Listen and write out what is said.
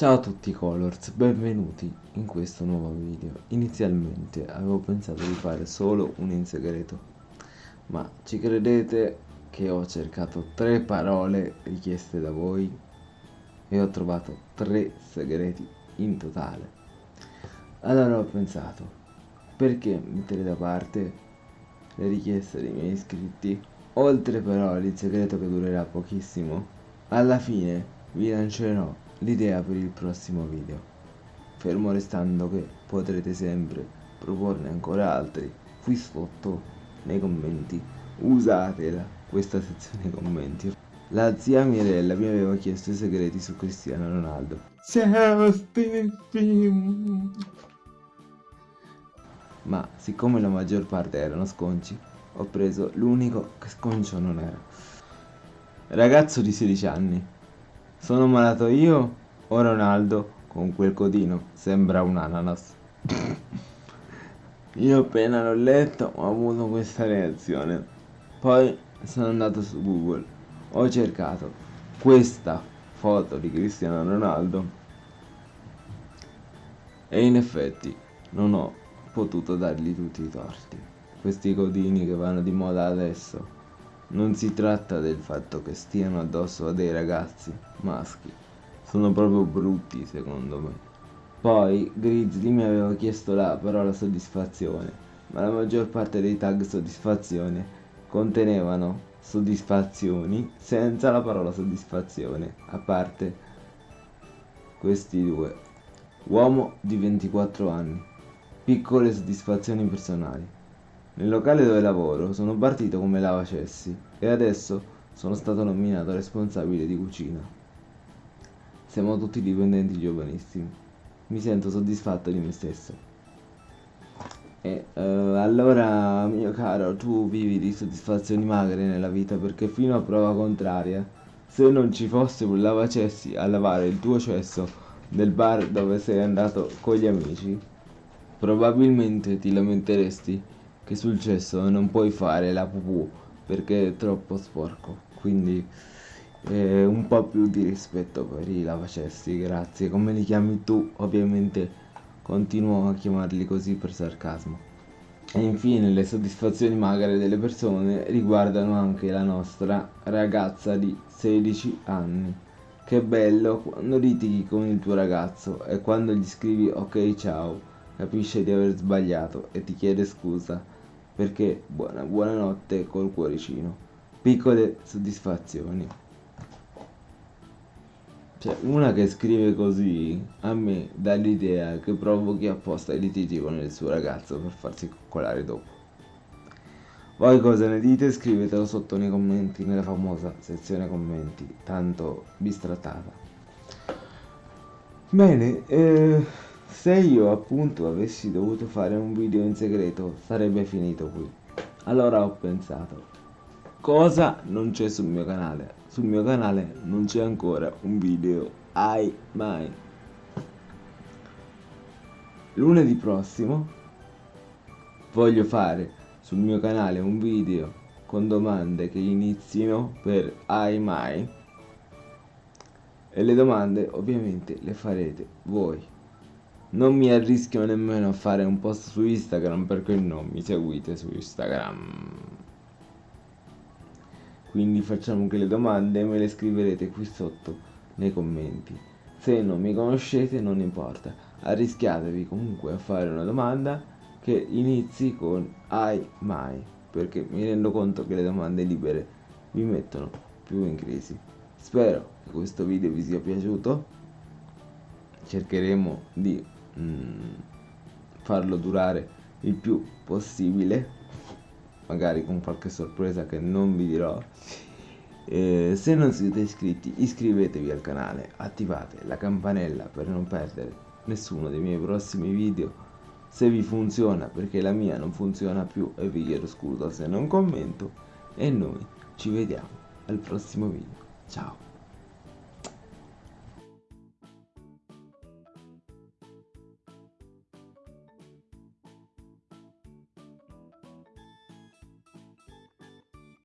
Ciao a tutti Colors, benvenuti in questo nuovo video. Inizialmente avevo pensato di fare solo un in segreto, ma ci credete che ho cercato tre parole richieste da voi e ho trovato tre segreti in totale. Allora ho pensato, perché mettere da parte le richieste dei miei iscritti? Oltre però il segreto che durerà pochissimo, alla fine vi lancerò l'idea per il prossimo video, fermo restando che potrete sempre proporne ancora altri qui sotto nei commenti. Usatela questa sezione commenti. La zia Mirella mi aveva chiesto i segreti su Cristiano Ronaldo. Ciao Ma siccome la maggior parte erano sconci, ho preso l'unico che sconcio non era. Ragazzo di 16 anni, sono malato io o Ronaldo con quel codino? Sembra un ananas. io appena l'ho letto ho avuto questa reazione. Poi sono andato su Google, ho cercato questa foto di Cristiano Ronaldo e in effetti non ho potuto dargli tutti i torti. Questi codini che vanno di moda adesso non si tratta del fatto che stiano addosso a dei ragazzi maschi, sono proprio brutti secondo me. Poi Grizzly mi aveva chiesto la parola soddisfazione, ma la maggior parte dei tag soddisfazione contenevano soddisfazioni senza la parola soddisfazione, a parte questi due. Uomo di 24 anni, piccole soddisfazioni personali. Nel locale dove lavoro sono partito come lavacessi e adesso sono stato nominato responsabile di cucina. Siamo tutti dipendenti giovanissimi. Mi sento soddisfatto di me stesso. E uh, allora, mio caro, tu vivi di soddisfazioni magre nella vita perché fino a prova contraria, se non ci fosse un lavacessi a lavare il tuo cesso del bar dove sei andato con gli amici, probabilmente ti lamenteresti che sul cesso non puoi fare la pupù perché è troppo sporco. Quindi eh, un po' più di rispetto per i lavacessi grazie. Come li chiami tu ovviamente continuo a chiamarli così per sarcasmo. E infine le soddisfazioni magre delle persone riguardano anche la nostra ragazza di 16 anni. Che bello quando litighi con il tuo ragazzo e quando gli scrivi ok ciao capisce di aver sbagliato e ti chiede scusa perché buona, buonanotte col cuoricino. Piccole soddisfazioni. Cioè, una che scrive così a me dà l'idea che provochi apposta i litigi con il suo ragazzo per farsi coccolare dopo. Voi cosa ne dite? Scrivetelo sotto nei commenti, nella famosa sezione commenti, tanto bistrattata. Bene, eh se io appunto avessi dovuto fare un video in segreto sarebbe finito qui. Allora ho pensato, cosa non c'è sul mio canale? Sul mio canale non c'è ancora un video, ai mai. Lunedì prossimo voglio fare sul mio canale un video con domande che inizino per ai mai e le domande ovviamente le farete voi non mi arrischio nemmeno a fare un post su Instagram perché non mi seguite su Instagram. Quindi facciamo che le domande me le scriverete qui sotto nei commenti. Se non mi conoscete non importa, arrischiatevi comunque a fare una domanda che inizi con ai mai, perché mi rendo conto che le domande libere vi mettono più in crisi. Spero che questo video vi sia piaciuto, cercheremo di Mm, farlo durare il più possibile magari con qualche sorpresa che non vi dirò. Eh, se non siete iscritti iscrivetevi al canale attivate la campanella per non perdere nessuno dei miei prossimi video se vi funziona perché la mia non funziona più e vi chiedo scusa se non commento e noi ci vediamo al prossimo video. Ciao